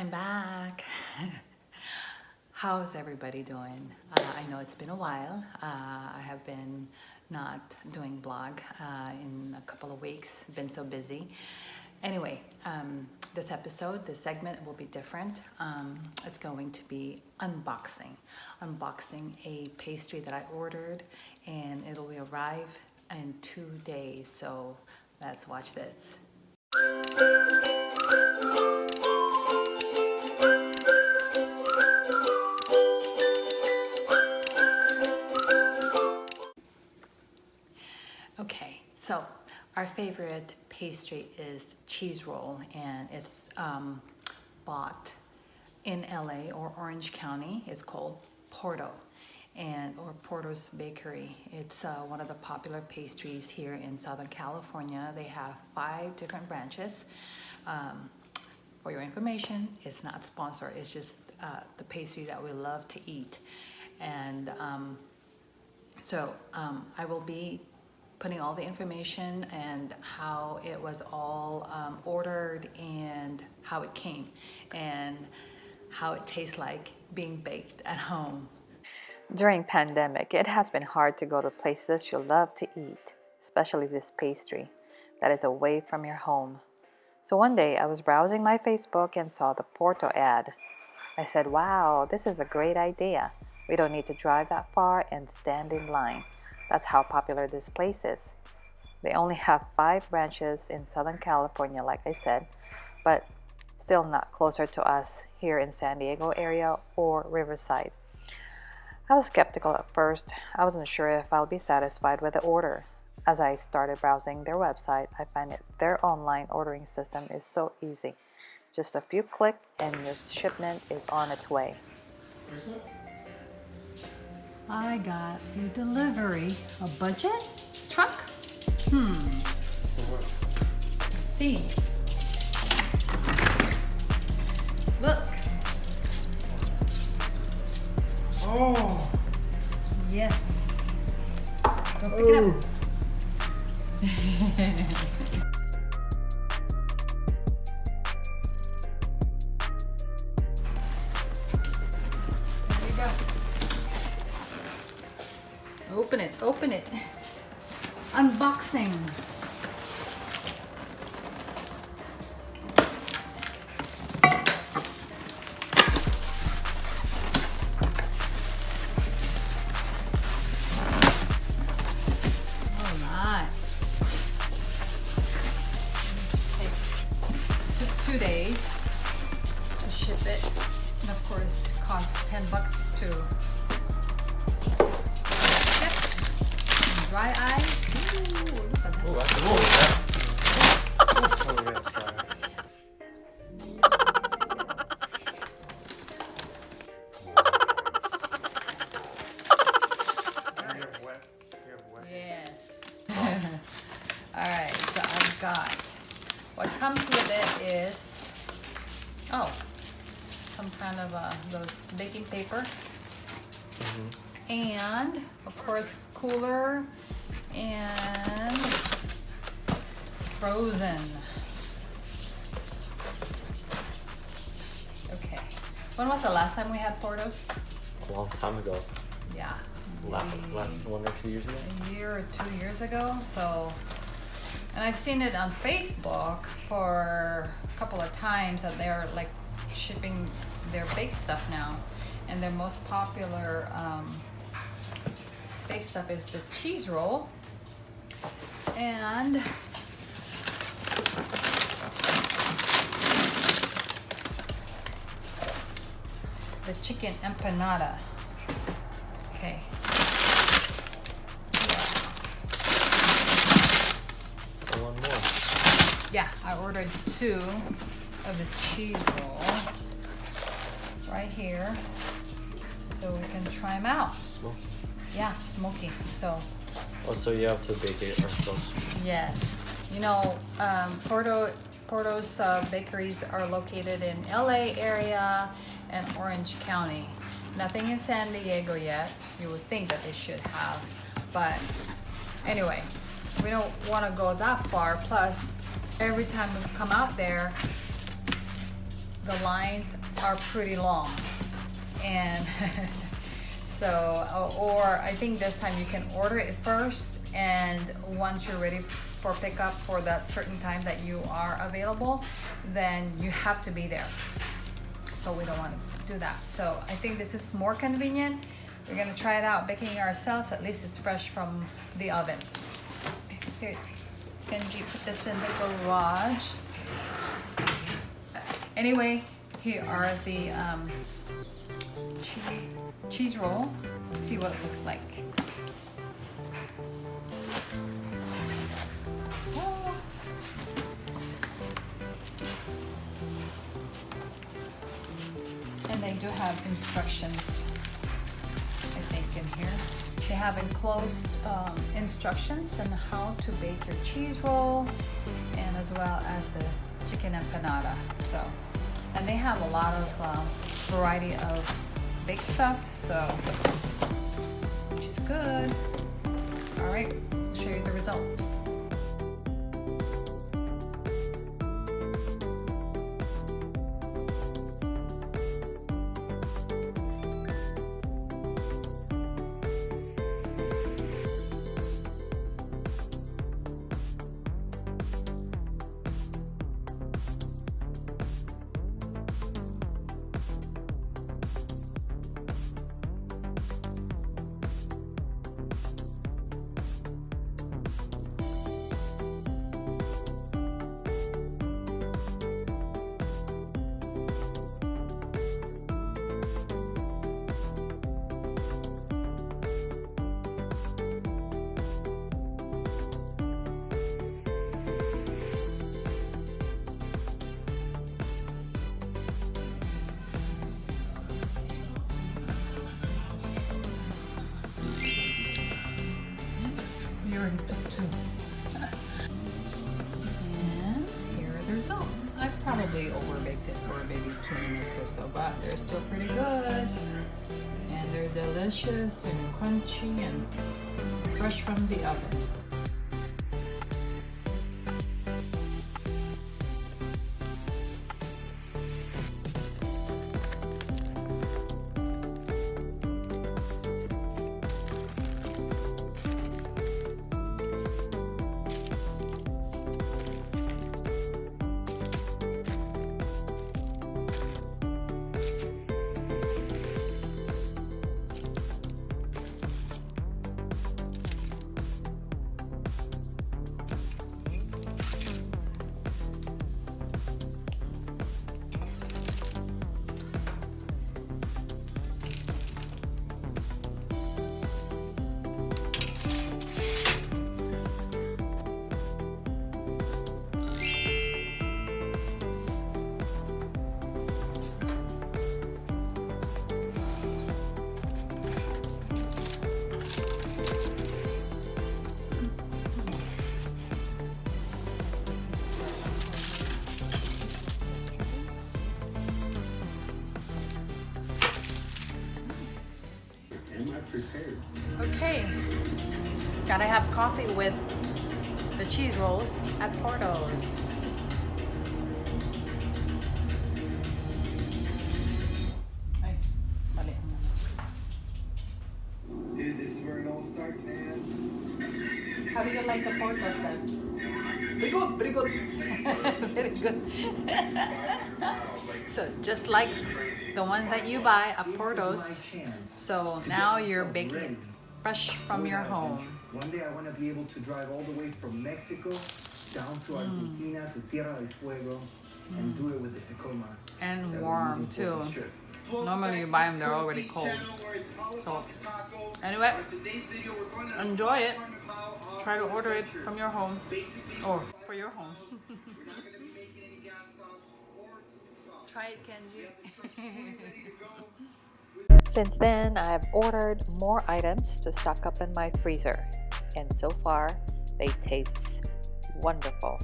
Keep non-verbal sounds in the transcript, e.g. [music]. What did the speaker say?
I'm back. [laughs] How's everybody doing? Uh, I know it's been a while. Uh, I have been not doing blog uh, in a couple of weeks, been so busy. Anyway, um, this episode, this segment will be different. Um, it's going to be unboxing. Unboxing a pastry that I ordered and it'll arrive in two days. So let's watch this. Okay, so our favorite pastry is cheese roll and it's um, bought in LA or Orange County. It's called Porto and or Porto's Bakery. It's uh, one of the popular pastries here in Southern California. They have five different branches. Um, for your information, it's not sponsored. It's just uh, the pastry that we love to eat. And um, so um, I will be putting all the information and how it was all um, ordered and how it came and how it tastes like being baked at home. During pandemic, it has been hard to go to places you love to eat, especially this pastry that is away from your home. So one day I was browsing my Facebook and saw the Porto ad. I said, wow, this is a great idea. We don't need to drive that far and stand in line. That's how popular this place is. They only have five branches in Southern California, like I said, but still not closer to us here in San Diego area or Riverside. I was skeptical at first. I wasn't sure if I'll be satisfied with the order. As I started browsing their website, I find that their online ordering system is so easy. Just a few clicks and your shipment is on its way. I got a delivery. A budget truck? Hmm. Let's see. Open it, open it. Unboxing. Dry ice. Ooh, look at that. That's cool. Yeah, it's dry. You have wet. You have wet. Yes. [laughs] Alright, so I've got what comes with it is oh some kind of uh, those baking paper and of course cooler and frozen. Okay. When was the last time we had Portos? A long time ago. Yeah. Last, last one or two years ago. a year or two years ago. So, and I've seen it on Facebook for a couple of times that they're like shipping their bake stuff now, and their most popular um, bake up is the cheese roll and. The chicken empanada. Okay. And one more. Yeah, I ordered two of the cheese roll right here so we can try them out. Smoky. Yeah, smoky. So, Oh, so you have to bake it ourselves. yes. You know, um, Porto, Porto's uh, bakeries are located in LA area and Orange County. Nothing in San Diego yet. You would think that they should have. But anyway, we don't want to go that far. Plus, every time we come out there, the lines are pretty long. And [laughs] so, or I think this time you can order it first and once you're ready for pickup for that certain time that you are available, then you have to be there. But we don't want to do that. So I think this is more convenient. We're gonna try it out baking ourselves. At least it's fresh from the oven. Here, Benji, put this in the garage. Anyway, here are the um, cheese, cheese roll. See what it looks like. And they do have instructions, I think, in here. They have enclosed um, instructions on how to bake your cheese roll and as well as the chicken empanada. So, and they have a lot of um, variety of stuff, so, which is good. All right, show you the result. The. I probably overbaked it for maybe two minutes or so, but they're still pretty good. And they're delicious and crunchy and fresh from the oven. Prepared? Okay, gotta have coffee with the cheese rolls at Porto's. Ay, mali ang. Dude, this is where it all starts, man. How do you like the Porto's then? Pretty good, pretty good. [laughs] Very good. [laughs] so just like the one that you buy at Porto's, so now you're baking fresh from your home. One day I want to be able to drive all the way from Mexico down to mm. Argentina to Tierra del Fuego and do it with the Tacoma. And that warm too. Normally you buy them, they're already cold. So, anyway, enjoy it. Try to order it from your home or for your home. [laughs] Try it, Kenji. Since then, I have ordered more items to stock up in my freezer, and so far, they taste wonderful.